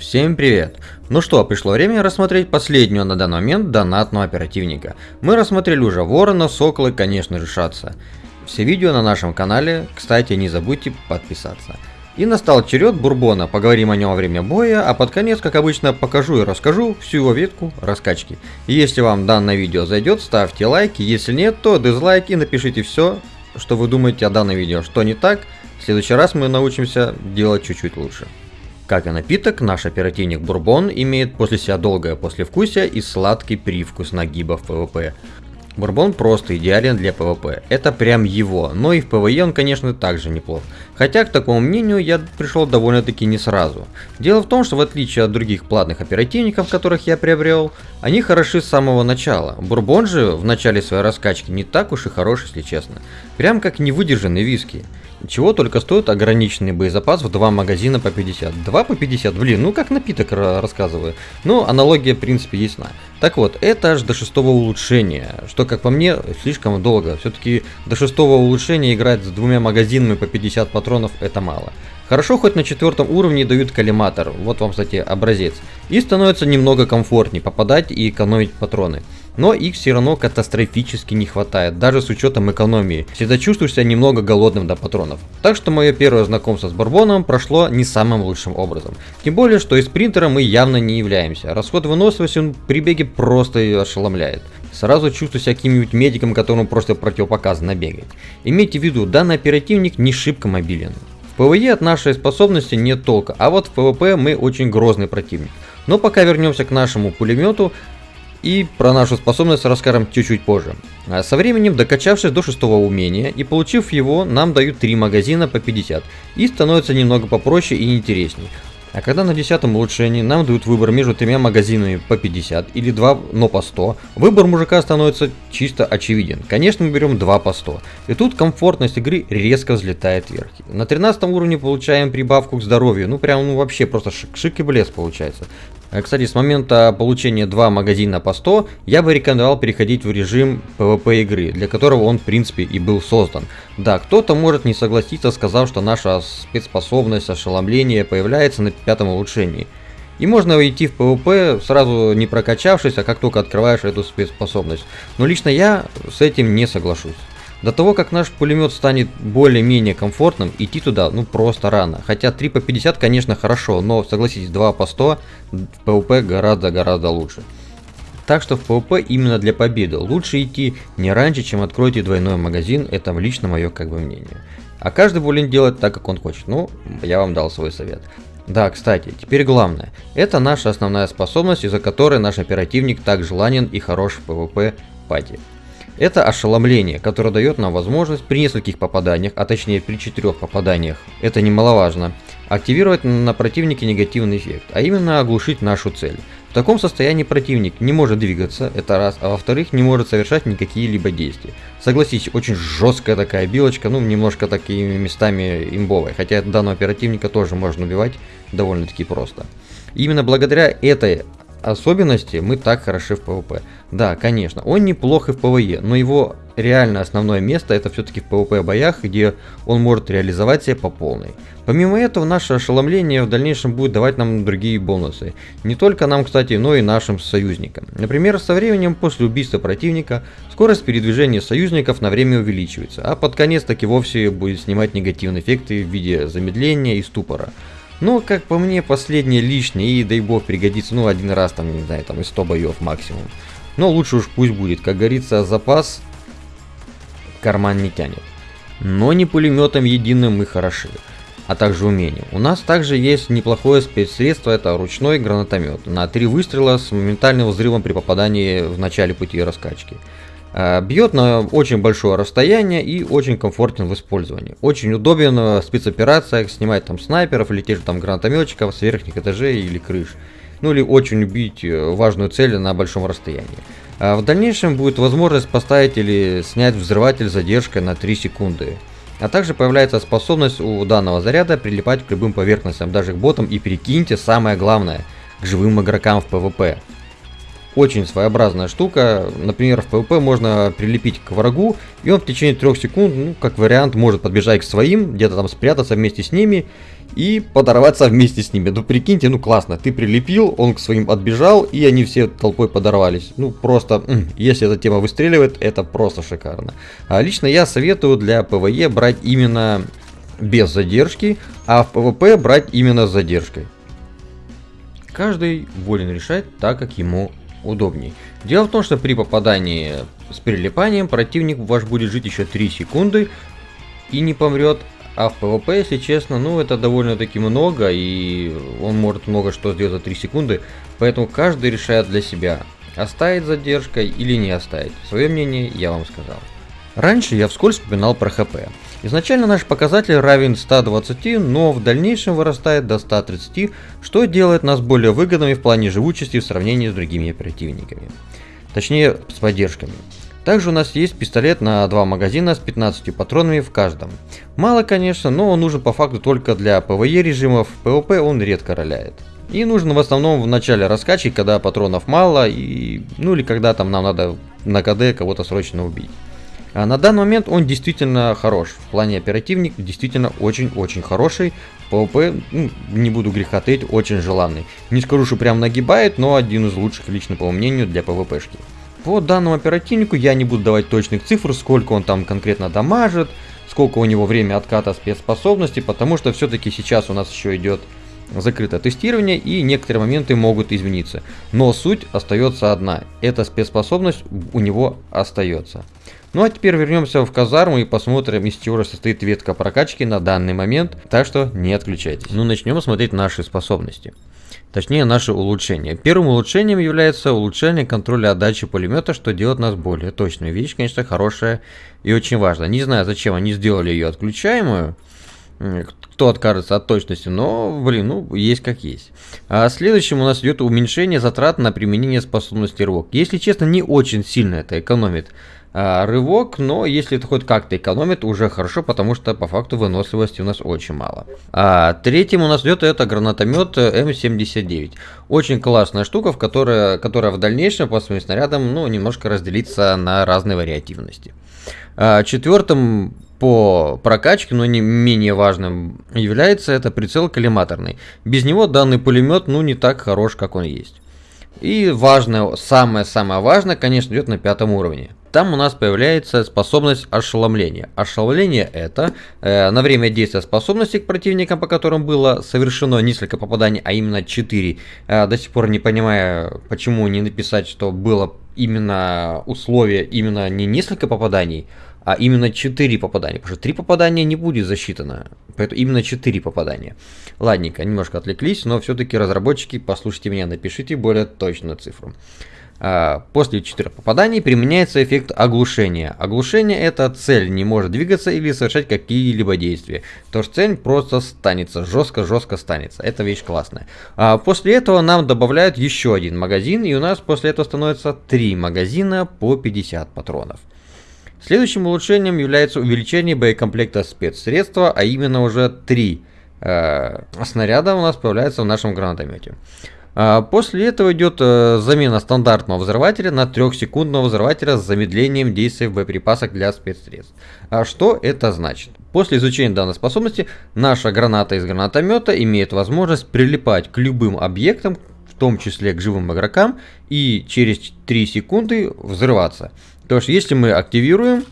Всем привет! Ну что, пришло время рассмотреть последнюю на данный момент донатного оперативника. Мы рассмотрели уже Ворона, Сокола и, конечно же, Шатса. Все видео на нашем канале, кстати, не забудьте подписаться. И настал черед Бурбона, поговорим о нем во время боя, а под конец, как обычно, покажу и расскажу всю его ветку раскачки. И если вам данное видео зайдет, ставьте лайки, если нет, то дизлайки, напишите все, что вы думаете о данном видео, что не так. В следующий раз мы научимся делать чуть-чуть лучше. Как и напиток, наш оперативник Бурбон имеет после себя долгое послевкусие и сладкий привкус нагиба в ПВП. Бурбон просто идеален для ПВП, это прям его, но и в ПВЕ он конечно также неплох. Хотя к такому мнению я пришел довольно-таки не сразу. Дело в том, что в отличие от других платных оперативников, которых я приобрел, они хороши с самого начала. Бурбон же в начале своей раскачки не так уж и хорош, если честно. Прям как невыдержанный виски. Чего только стоит ограниченный боезапас в два магазина по 50. 2 по 50, блин, ну как напиток рассказываю. Но аналогия в принципе ясна. Так вот, это аж до шестого улучшения, что как по мне слишком долго. Все-таки до шестого улучшения играть с двумя магазинами по 50 патронов это мало. Хорошо, хоть на четвертом уровне дают коллиматор, вот вам, кстати, образец. И становится немного комфортнее попадать и экономить патроны. Но их все равно катастрофически не хватает, даже с учетом экономии. Всегда чувствуешь себя немного голодным до патронов. Так что мое первое знакомство с Бурбоном прошло не самым лучшим образом. Тем более, что спринтером мы явно не являемся. Расход выносливости он при беге просто ошеломляет. Сразу чувствую себя каким-нибудь медиком, которому просто противопоказано бегать. Имейте в виду, данный оперативник не шибко мобилен. ПВЕ от нашей способности нет толка, а вот в ПВП мы очень грозный противник. Но пока вернемся к нашему пулемету и про нашу способность расскажем чуть-чуть позже. А со временем, докачавшись до шестого умения и получив его, нам дают 3 магазина по 50 и становится немного попроще и интересней. А когда на 10 улучшении нам дают выбор между тремя магазинами по 50 или 2, но по 100, выбор мужика становится чисто очевиден. Конечно, мы берем 2 по 100. И тут комфортность игры резко взлетает вверх. На 13 уровне получаем прибавку к здоровью. Ну прям ну, вообще просто шик, шик и блеск получается. Э, кстати, с момента получения 2 магазина по 100, я бы рекомендовал переходить в режим PvP игры, для которого он в принципе и был создан. Да, кто-то может не согласиться, сказав, что наша спецспособность ошеломления появляется на пятом улучшении. И можно уйти в PvP, сразу не прокачавшись, а как только открываешь эту спецспособность. Но лично я с этим не соглашусь. До того, как наш пулемет станет более-менее комфортным, идти туда ну просто рано. Хотя 3 по 50 конечно хорошо, но согласитесь 2 по 100 в PvP гораздо-гораздо лучше. Так что в PvP именно для победы лучше идти не раньше, чем откроете двойной магазин, это лично мое как бы мнение. А каждый волен делать так, как он хочет, ну, я вам дал свой совет. Да, кстати, теперь главное. Это наша основная способность, из-за которой наш оперативник так желанен и хорош в PvP пати. Это ошеломление, которое дает нам возможность при нескольких попаданиях, а точнее при четырех попаданиях, это немаловажно, активировать на противнике негативный эффект, а именно оглушить нашу цель. В таком состоянии противник не может двигаться, это раз, а во-вторых не может совершать никакие либо действия. Согласитесь, очень жесткая такая билочка, ну немножко такими местами имбовая, хотя данного оперативника тоже можно убивать довольно-таки просто. именно благодаря этой особенности мы так хороши в PvP. Да, конечно, он неплох и в PvE, но его реально основное место это все-таки в PvP боях, где он может реализовать себя по полной. Помимо этого, наше ошеломление в дальнейшем будет давать нам другие бонусы. Не только нам, кстати, но и нашим союзникам. Например, со временем после убийства противника скорость передвижения союзников на время увеличивается, а под конец таки вовсе будет снимать негативные эффекты в виде замедления и ступора. Но, как по мне, последнее лишнее, и дай бог пригодится, ну, один раз, там, не знаю, там, из 100 боев максимум. Но лучше уж пусть будет, как говорится, запас карман не тянет. Но не пулеметом единым мы хороши, а также умением. У нас также есть неплохое спецсредство, это ручной гранатомет на три выстрела с моментальным взрывом при попадании в начале пути раскачки. Э, бьет на очень большое расстояние и очень комфортен в использовании. Очень удобен в спецоперациях, снимать там снайперов или тех же там гранатометчиков с верхних этажей или крыш. Ну или очень убить э, важную цель на большом расстоянии. А в дальнейшем будет возможность поставить или снять взрыватель с задержкой на 3 секунды. А также появляется способность у данного заряда прилипать к любым поверхностям, даже к ботам и перекиньте самое главное, к живым игрокам в PvP. Очень своеобразная штука. Например, в PvP можно прилепить к врагу, и он в течение трех секунд, ну, как вариант, может подбежать к своим, где-то там спрятаться вместе с ними и подорваться вместе с ними. Ну, прикиньте, ну классно, ты прилепил, он к своим отбежал, и они все толпой подорвались. Ну, просто, если эта тема выстреливает, это просто шикарно. А лично я советую для PvE брать именно без задержки, а в PvP брать именно с задержкой. Каждый волен решать так, как ему удобней. Дело в том, что при попадании с прилипанием противник ваш будет жить еще 3 секунды и не помрет, а в PvP, если честно, ну это довольно-таки много, и он может много что сделать за 3 секунды, поэтому каждый решает для себя, оставить задержкой или не оставить. Свое мнение я вам сказал. Раньше я вскользь вспоминал про ХП. Изначально наш показатель равен 120, но в дальнейшем вырастает до 130, что делает нас более выгодными в плане живучести в сравнении с другими оперативниками. Точнее, с поддержками. Также у нас есть пистолет на два магазина с 15 патронами в каждом. Мало, конечно, но он нужен по факту только для PvE режимов, PvP он редко роляет. И нужен в основном в начале раскачки, когда патронов мало, и, ну или когда там нам надо на КД кого-то срочно убить. А на данный момент он действительно хорош. В плане оперативник действительно очень-очень хороший. ПВП, ну, не буду греха таить, очень желанный. Не скажу, что прям нагибает, но один из лучших лично по мнению для ПВПшки. По данному оперативнику я не буду давать точных цифр, сколько он там конкретно дамажит, сколько у него время отката спецспособности, потому что все-таки сейчас у нас еще идет закрытое тестирование и некоторые моменты могут измениться. Но суть остается одна, эта спецспособность у него остается. Ну а теперь вернемся в казарму и посмотрим, из чего состоит ветка прокачки на данный момент. Так что не отключайтесь. Ну начнем смотреть наши способности. Точнее, наши улучшения. Первым улучшением является улучшение контроля отдачи пулемета, что делает нас более точными. Вещь, конечно, хорошая и очень важная. Не знаю, зачем они сделали ее отключаемую. Кто откажется от точности, но, блин, ну, есть как есть. А следующим у нас идет уменьшение затрат на применение способности рывок. Если честно, не очень сильно это экономит рывок, но если это хоть как-то экономит, уже хорошо, потому что по факту выносливости у нас очень мало. А третьим у нас идет это гранатомет М79. Очень классная штука, в которой, которая в дальнейшем по своим снарядам ну, немножко разделится на разные вариативности. А, четвертым по прокачке, но не менее важным является это прицел коллиматорный. Без него данный пулемет ну не так хорош, как он есть. И важное, самое-самое важное, конечно, идет на пятом уровне. Там у нас появляется способность ошеломления. Ошеломление это э, на время действия способности к противникам, по которым было совершено несколько попаданий, а именно 4. Э, до сих пор не понимаю, почему не написать, что было именно условие, именно не несколько попаданий, а именно 4 попадания, потому что 3 попадания не будет засчитано, поэтому именно 4 попадания. Ладненько, немножко отвлеклись, но все-таки разработчики, послушайте меня, напишите более точную цифру. А, после 4 попаданий применяется эффект оглушения. Оглушение это цель не может двигаться или совершать какие-либо действия. То есть цель просто станется, жестко-жестко станется. Это вещь классная. А после этого нам добавляют еще один магазин и у нас после этого становится 3 магазина по 50 патронов. Следующим улучшением является увеличение боекомплекта спецсредства, а именно уже 3 э, снаряда у нас появляется в нашем гранатомете. А после этого идет э, замена стандартного взрывателя на 3-секундного взрывателя с замедлением действия боеприпасок для спецсредств. А что это значит? После изучения данной способности, наша граната из гранатомета имеет возможность прилипать к любым объектам, в том числе к живым игрокам, и через 3 секунды взрываться. То есть, если мы активируем,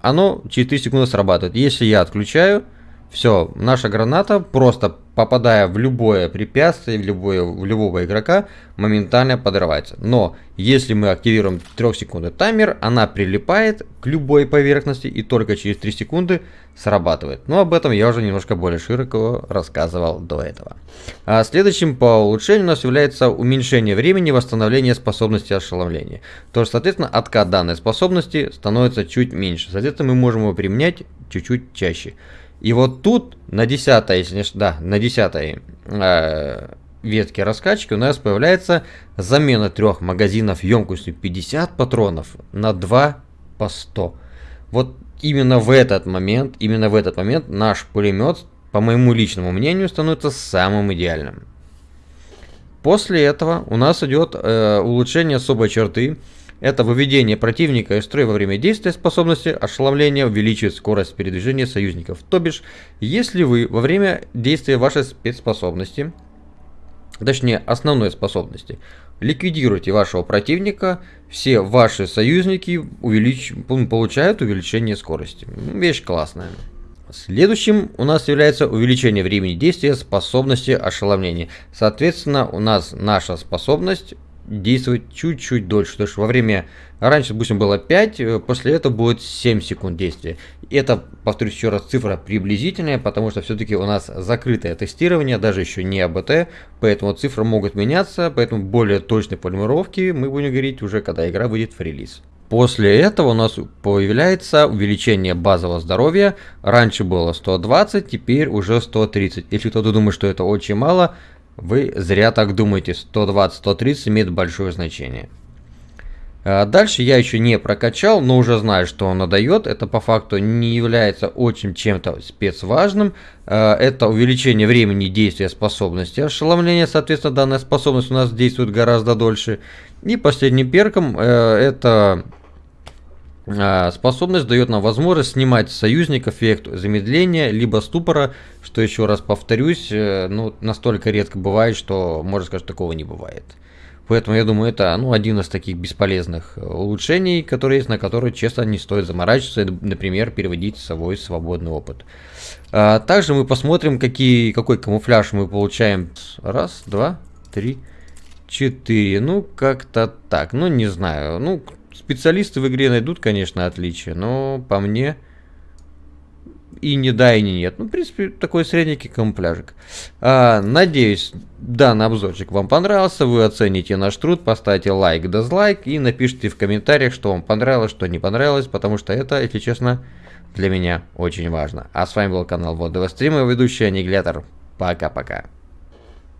оно через 3 секунды срабатывает. Если я отключаю, все, наша граната, просто попадая в любое препятствие, в, любое, в любого игрока, моментально подрывается. Но если мы активируем 3 секунды таймер, она прилипает к любой поверхности и только через 3 секунды срабатывает. Но об этом я уже немножко более широко рассказывал до этого. А следующим по улучшению у нас является уменьшение времени восстановления способности ошеломления. То есть, соответственно, откат данной способности становится чуть меньше. Соответственно, мы можем его применять чуть-чуть чаще. И вот тут на 10, если да, на 10 э, ветке раскачки у нас появляется замена трех магазинов емкостью 50 патронов на 2 по 100. Вот именно в этот момент, именно в этот момент наш пулемет, по моему личному мнению, становится самым идеальным. После этого у нас идет э, улучшение особой черты. Это выведение противника из строя во время действия способности ошеломления увеличивает скорость передвижения союзников. То бишь, если вы во время действия вашей спецспособности, точнее основной способности, ликвидируете вашего противника, все ваши союзники увелич... получают увеличение скорости. Вещь классная. Следующим у нас является увеличение времени действия способности ошеломления. Соответственно, у нас наша способность действовать чуть-чуть дольше. Потому что во время, раньше, допустим, было 5, э, после этого будет 7 секунд действия. Это, повторюсь еще раз, цифра приблизительная, потому что все-таки у нас закрытое тестирование, даже еще не АБТ, поэтому цифры могут меняться, поэтому более точной формулировки мы будем говорить уже, когда игра выйдет в релиз. После этого у нас появляется увеличение базового здоровья. Раньше было 120, теперь уже 130. Если кто-то думает, что это очень мало, вы зря так думаете. 120-130 имеет большое значение. А дальше я еще не прокачал, но уже знаю, что он дает. Это по факту не является очень чем-то спецважным. А, это увеличение времени действия способности ошеломления. Соответственно, данная способность у нас действует гораздо дольше. И последним перком э, это способность дает нам возможность снимать союзников эффект замедления, либо ступора, что еще раз повторюсь, э, ну, настолько редко бывает, что, можно сказать, такого не бывает. Поэтому я думаю, это ну, один из таких бесполезных э, улучшений, которые есть, на которые, честно, не стоит заморачиваться, например, переводить с собой свободный опыт. А, также мы посмотрим, какие, какой камуфляж мы получаем. Раз, два, три, четыре. Ну, как-то так. Ну, не знаю. Ну, Специалисты в игре найдут, конечно, отличия, но по мне и не да, и не нет. Ну, в принципе, такой средненький камуфляжик. А, надеюсь, данный обзорчик вам понравился. Вы оцените наш труд, поставьте лайк, дизлайк и напишите в комментариях, что вам понравилось, что не понравилось, потому что это, если честно, для меня очень важно. А с вами был канал Вот Стрима, ведущий Аннигилятор. Пока-пока.